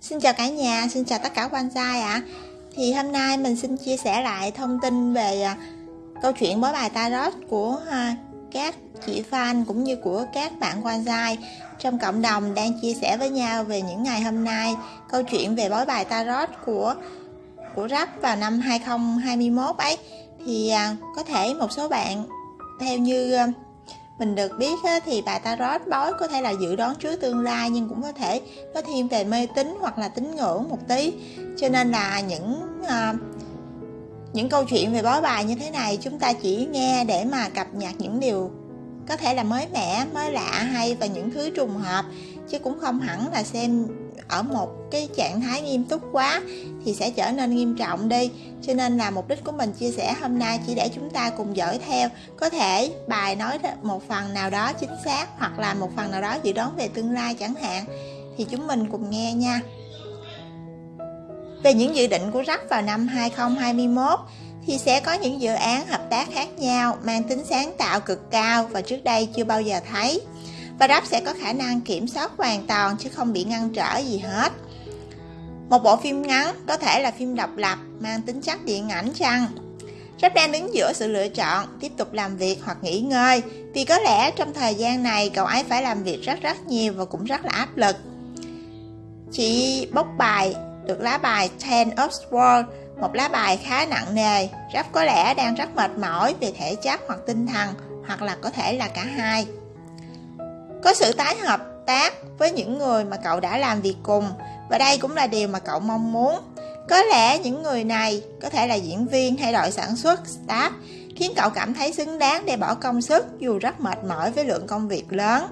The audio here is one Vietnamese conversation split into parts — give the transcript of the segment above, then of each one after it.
Xin chào cả nhà, xin chào tất cả quan trai ạ. À. Thì hôm nay mình xin chia sẻ lại thông tin về à, câu chuyện bói bài tarot của à, các chị fan cũng như của các bạn quan trai trong cộng đồng đang chia sẻ với nhau về những ngày hôm nay câu chuyện về bói bài tarot của của rap vào năm 2021 ấy thì à, có thể một số bạn theo như mình được biết thì bài tarot bói có thể là dự đoán trước tương lai nhưng cũng có thể có thêm về mê tín hoặc là tín ngưỡng một tí. Cho nên là những à, những câu chuyện về bói bài như thế này chúng ta chỉ nghe để mà cập nhật những điều có thể là mới mẻ mới lạ hay và những thứ trùng hợp chứ cũng không hẳn là xem ở một cái trạng thái nghiêm túc quá thì sẽ trở nên nghiêm trọng đi. Cho nên là mục đích của mình chia sẻ hôm nay chỉ để chúng ta cùng dõi theo. Có thể bài nói một phần nào đó chính xác hoặc là một phần nào đó dự đoán về tương lai chẳng hạn, thì chúng mình cùng nghe nha. Về những dự định của rắc vào năm 2021 thì sẽ có những dự án hợp tác khác nhau, mang tính sáng tạo cực cao và trước đây chưa bao giờ thấy và rap sẽ có khả năng kiểm soát hoàn toàn chứ không bị ngăn trở gì hết một bộ phim ngắn có thể là phim độc lập mang tính chất điện ảnh chăng Rap đang đứng giữa sự lựa chọn tiếp tục làm việc hoặc nghỉ ngơi vì có lẽ trong thời gian này cậu ấy phải làm việc rất rất nhiều và cũng rất là áp lực. Chị bốc bài được lá bài Ten of Swords, một lá bài khá nặng nề. Rap có lẽ đang rất mệt mỏi về thể chất hoặc tinh thần hoặc là có thể là cả hai. Có sự tái hợp tác với những người mà cậu đã làm việc cùng và đây cũng là điều mà cậu mong muốn. Có lẽ những người này có thể là diễn viên hay đội sản xuất, staff khiến cậu cảm thấy xứng đáng để bỏ công sức dù rất mệt mỏi với lượng công việc lớn.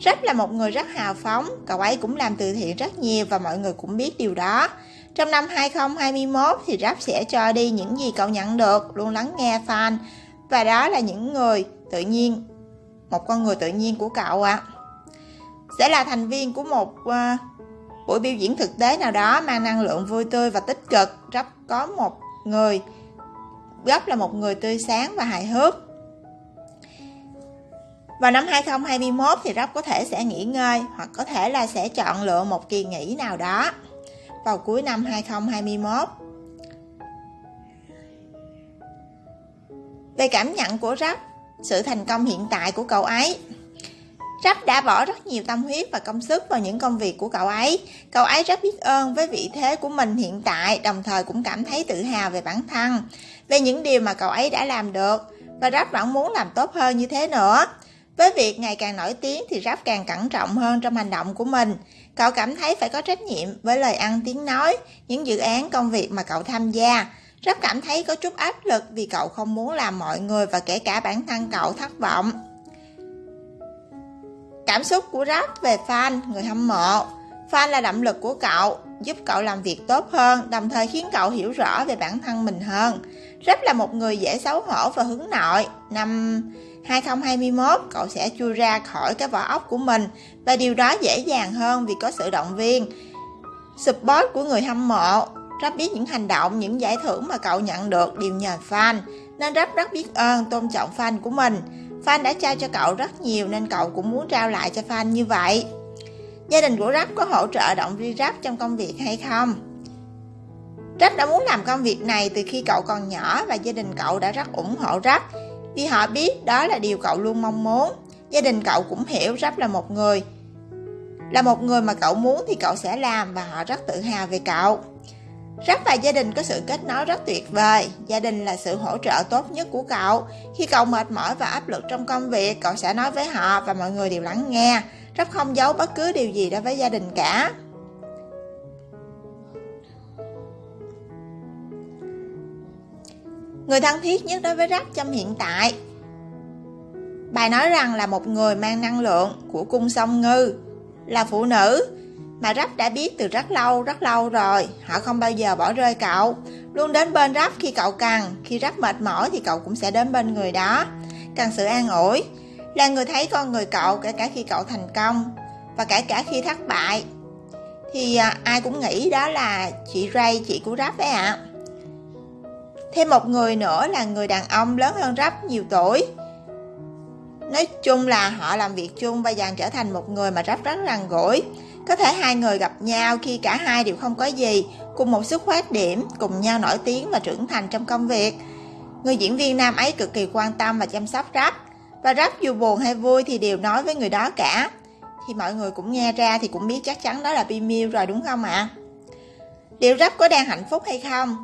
rất là một người rất hào phóng, cậu ấy cũng làm từ thiện rất nhiều và mọi người cũng biết điều đó. Trong năm 2021 thì Rap sẽ cho đi những gì cậu nhận được, luôn lắng nghe fan và đó là những người tự nhiên một con người tự nhiên của cậu ạ à. sẽ là thành viên của một uh, buổi biểu diễn thực tế nào đó mang năng lượng vui tươi và tích cực rất có một người gấp là một người tươi sáng và hài hước vào năm 2021 thì Rob có thể sẽ nghỉ ngơi hoặc có thể là sẽ chọn lựa một kỳ nghỉ nào đó vào cuối năm 2021. Về cảm nhận của Rob sự thành công hiện tại của cậu ấy. Rắp đã bỏ rất nhiều tâm huyết và công sức vào những công việc của cậu ấy. Cậu ấy rất biết ơn với vị thế của mình hiện tại, đồng thời cũng cảm thấy tự hào về bản thân, về những điều mà cậu ấy đã làm được. Và Rắp vẫn muốn làm tốt hơn như thế nữa. Với việc ngày càng nổi tiếng thì Rắp càng cẩn trọng hơn trong hành động của mình. Cậu cảm thấy phải có trách nhiệm với lời ăn tiếng nói, những dự án công việc mà cậu tham gia rất cảm thấy có chút áp lực vì cậu không muốn làm mọi người và kể cả bản thân cậu thất vọng. Cảm xúc của Rap về fan, người hâm mộ. Fan là động lực của cậu, giúp cậu làm việc tốt hơn, đồng thời khiến cậu hiểu rõ về bản thân mình hơn. Rap là một người dễ xấu hổ và hướng nội. Năm 2021, cậu sẽ chui ra khỏi cái vỏ ốc của mình và điều đó dễ dàng hơn vì có sự động viên. Support của người hâm mộ Rap biết những hành động, những giải thưởng mà cậu nhận được đều nhờ fan, nên Rap rất biết ơn, tôn trọng fan của mình. Fan đã trao cho cậu rất nhiều nên cậu cũng muốn trao lại cho fan như vậy. Gia đình của Rap có hỗ trợ động viên Rap trong công việc hay không? Rap đã muốn làm công việc này từ khi cậu còn nhỏ và gia đình cậu đã rất ủng hộ Rap vì họ biết đó là điều cậu luôn mong muốn. Gia đình cậu cũng hiểu Rap là một người là một người mà cậu muốn thì cậu sẽ làm và họ rất tự hào về cậu. Rất và gia đình có sự kết nối rất tuyệt vời. Gia đình là sự hỗ trợ tốt nhất của cậu. Khi cậu mệt mỏi và áp lực trong công việc, cậu sẽ nói với họ và mọi người đều lắng nghe. Rất không giấu bất cứ điều gì đối với gia đình cả. Người thân thiết nhất đối với Rắc trong hiện tại Bài nói rằng là một người mang năng lượng của cung sông ngư Là phụ nữ mà rắp đã biết từ rất lâu, rất lâu rồi. Họ không bao giờ bỏ rơi cậu. Luôn đến bên rắp khi cậu cần. Khi rắp mệt mỏi thì cậu cũng sẽ đến bên người đó. Cần sự an ủi. Là người thấy con người cậu kể cả khi cậu thành công. Và kể cả khi thất bại. Thì à, ai cũng nghĩ đó là chị Ray, chị của rắp đấy ạ. À. Thêm một người nữa là người đàn ông lớn hơn rắp nhiều tuổi. Nói chung là họ làm việc chung và dần trở thành một người mà rất rất gần gũi có thể hai người gặp nhau khi cả hai đều không có gì, cùng một xuất phát điểm, cùng nhau nổi tiếng và trưởng thành trong công việc. Người diễn viên nam ấy cực kỳ quan tâm và chăm sóc Rap, và Rap dù buồn hay vui thì đều nói với người đó cả. Thì mọi người cũng nghe ra thì cũng biết chắc chắn đó là Bimil rồi đúng không ạ? À? Liệu Rap có đang hạnh phúc hay không?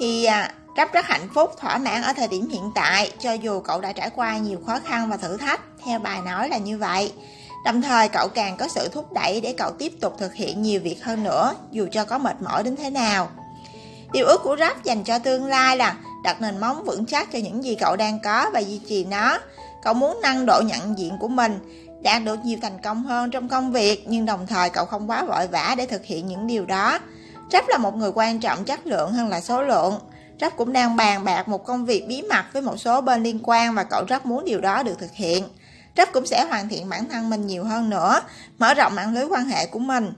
Thì à, Rap rất hạnh phúc, thỏa mãn ở thời điểm hiện tại, cho dù cậu đã trải qua nhiều khó khăn và thử thách, theo bài nói là như vậy. Đồng thời cậu càng có sự thúc đẩy để cậu tiếp tục thực hiện nhiều việc hơn nữa, dù cho có mệt mỏi đến thế nào. Điều ước của Rap dành cho tương lai là đặt nền móng vững chắc cho những gì cậu đang có và duy trì nó. Cậu muốn nâng độ nhận diện của mình, đạt được nhiều thành công hơn trong công việc, nhưng đồng thời cậu không quá vội vã để thực hiện những điều đó. Rap là một người quan trọng chất lượng hơn là số lượng. Rap cũng đang bàn bạc một công việc bí mật với một số bên liên quan và cậu rất muốn điều đó được thực hiện. Rap cũng sẽ hoàn thiện bản thân mình nhiều hơn nữa, mở rộng mạng lưới quan hệ của mình.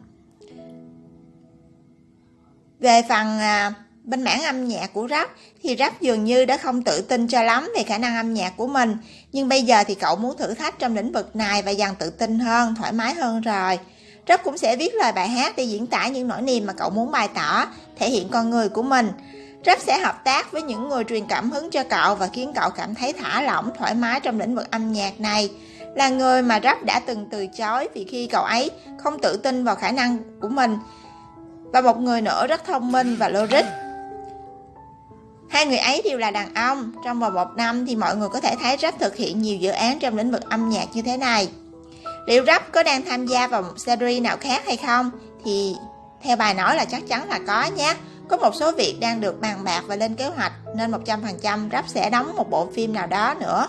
Về phần à, bên mảng âm nhạc của Rap thì Rap dường như đã không tự tin cho lắm về khả năng âm nhạc của mình, nhưng bây giờ thì cậu muốn thử thách trong lĩnh vực này và dần tự tin hơn, thoải mái hơn rồi. Rap cũng sẽ viết lời bài hát để diễn tả những nỗi niềm mà cậu muốn bày tỏ, thể hiện con người của mình. Rap sẽ hợp tác với những người truyền cảm hứng cho cậu và khiến cậu cảm thấy thả lỏng, thoải mái trong lĩnh vực âm nhạc này. Là người mà Rap đã từng từ chối vì khi cậu ấy không tự tin vào khả năng của mình. Và một người nữa rất thông minh và logic. Hai người ấy đều là đàn ông. Trong vòng một năm thì mọi người có thể thấy Rap thực hiện nhiều dự án trong lĩnh vực âm nhạc như thế này. Liệu Rap có đang tham gia vào một series nào khác hay không? Thì theo bài nói là chắc chắn là có nhé. Có một số việc đang được bàn bạc và lên kế hoạch, nên 100% Rap sẽ đóng một bộ phim nào đó nữa.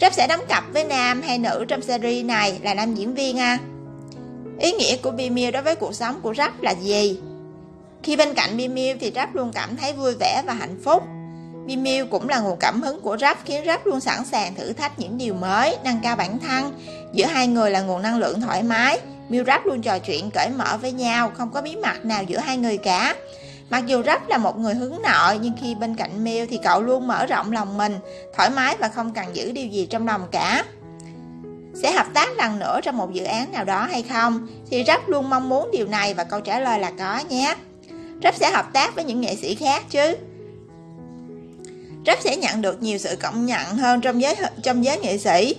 Rap sẽ đóng cặp với nam hay nữ trong series này là nam diễn viên à. Ý nghĩa của Bimil đối với cuộc sống của Rap là gì? Khi bên cạnh Bimil thì Rap luôn cảm thấy vui vẻ và hạnh phúc. Bimil cũng là nguồn cảm hứng của Rap khiến Rap luôn sẵn sàng thử thách những điều mới, nâng cao bản thân. Giữa hai người là nguồn năng lượng thoải mái, Miu Rap luôn trò chuyện cởi mở với nhau, không có bí mật nào giữa hai người cả. Mặc dù Rap là một người hướng nội nhưng khi bên cạnh Miu thì cậu luôn mở rộng lòng mình, thoải mái và không cần giữ điều gì trong lòng cả. Sẽ hợp tác lần nữa trong một dự án nào đó hay không? Thì Rap luôn mong muốn điều này và câu trả lời là có nhé. Rap sẽ hợp tác với những nghệ sĩ khác chứ. Rap sẽ nhận được nhiều sự công nhận hơn trong giới trong giới nghệ sĩ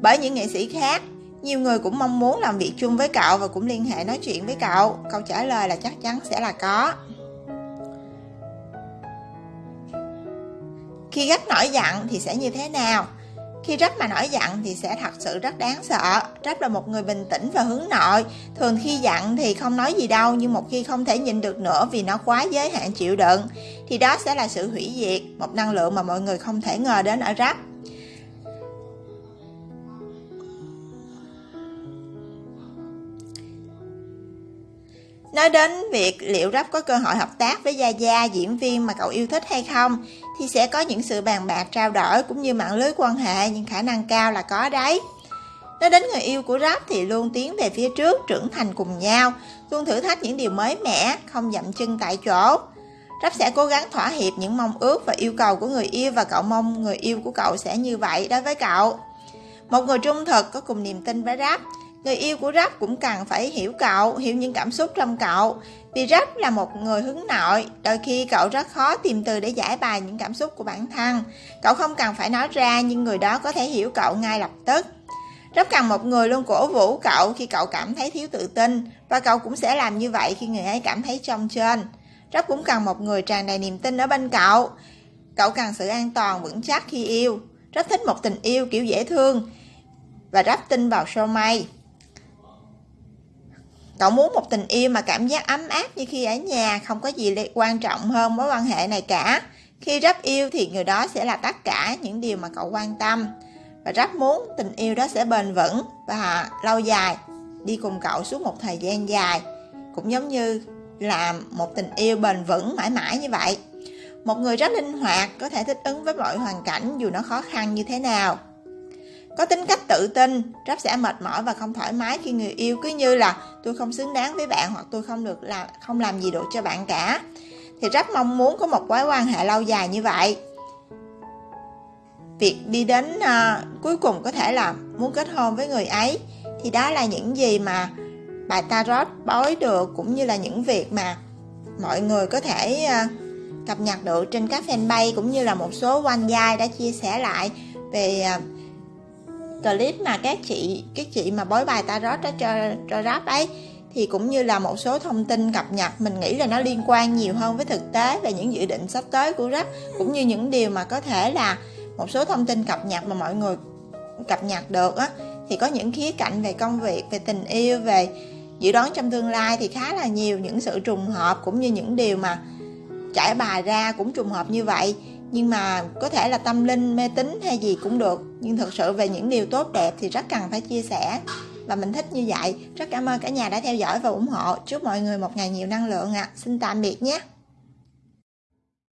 bởi những nghệ sĩ khác nhiều người cũng mong muốn làm việc chung với cậu và cũng liên hệ nói chuyện với cậu. Câu trả lời là chắc chắn sẽ là có. Khi gách nổi giận thì sẽ như thế nào? Khi Rách mà nổi giận thì sẽ thật sự rất đáng sợ. Rách là một người bình tĩnh và hướng nội. Thường khi giận thì không nói gì đâu, nhưng một khi không thể nhịn được nữa vì nó quá giới hạn chịu đựng, thì đó sẽ là sự hủy diệt, một năng lượng mà mọi người không thể ngờ đến ở Rách. Nói đến việc liệu Rap có cơ hội hợp tác với Gia Gia, diễn viên mà cậu yêu thích hay không, thì sẽ có những sự bàn bạc trao đổi cũng như mạng lưới quan hệ, nhưng khả năng cao là có đấy. Nói đến người yêu của Rap thì luôn tiến về phía trước, trưởng thành cùng nhau, luôn thử thách những điều mới mẻ, không dậm chân tại chỗ. Rap sẽ cố gắng thỏa hiệp những mong ước và yêu cầu của người yêu và cậu mong người yêu của cậu sẽ như vậy đối với cậu. Một người trung thực có cùng niềm tin với Rap, Người yêu của Rap cũng cần phải hiểu cậu, hiểu những cảm xúc trong cậu. Vì Rap là một người hướng nội, đôi khi cậu rất khó tìm từ để giải bày những cảm xúc của bản thân. Cậu không cần phải nói ra nhưng người đó có thể hiểu cậu ngay lập tức. Rap cần một người luôn cổ vũ cậu khi cậu cảm thấy thiếu tự tin và cậu cũng sẽ làm như vậy khi người ấy cảm thấy trong trên. Rap cũng cần một người tràn đầy niềm tin ở bên cậu. Cậu cần sự an toàn vững chắc khi yêu. Rất thích một tình yêu kiểu dễ thương và Rap tin vào show may. Cậu muốn một tình yêu mà cảm giác ấm áp như khi ở nhà, không có gì quan trọng hơn mối quan hệ này cả. Khi rất yêu thì người đó sẽ là tất cả những điều mà cậu quan tâm. Và rất muốn tình yêu đó sẽ bền vững và lâu dài, đi cùng cậu suốt một thời gian dài. Cũng giống như là một tình yêu bền vững mãi mãi như vậy. Một người rất linh hoạt, có thể thích ứng với mọi hoàn cảnh dù nó khó khăn như thế nào. Có tính cách tự tin, rất sẽ mệt mỏi và không thoải mái khi người yêu cứ như là tôi không xứng đáng với bạn hoặc tôi không được làm không làm gì được cho bạn cả. Thì rất mong muốn có một mối quan hệ lâu dài như vậy. Việc đi đến uh, cuối cùng có thể là muốn kết hôn với người ấy thì đó là những gì mà bài tarot bói được cũng như là những việc mà mọi người có thể uh, cập nhật được trên các fanpage cũng như là một số quan giai đã chia sẻ lại về uh, clip mà các chị các chị mà bói bài tarot đó cho cho rap ấy, thì cũng như là một số thông tin cập nhật, mình nghĩ là nó liên quan nhiều hơn với thực tế về những dự định sắp tới của rap, cũng như những điều mà có thể là một số thông tin cập nhật mà mọi người cập nhật được á. Thì có những khía cạnh về công việc, về tình yêu, về dự đoán trong tương lai thì khá là nhiều, những sự trùng hợp cũng như những điều mà trải bài ra cũng trùng hợp như vậy nhưng mà có thể là tâm linh, mê tín hay gì cũng được. Nhưng thực sự về những điều tốt đẹp thì rất cần phải chia sẻ. Và mình thích như vậy. Rất cảm ơn cả nhà đã theo dõi và ủng hộ. Chúc mọi người một ngày nhiều năng lượng ạ. À. xin tạm biệt nhé.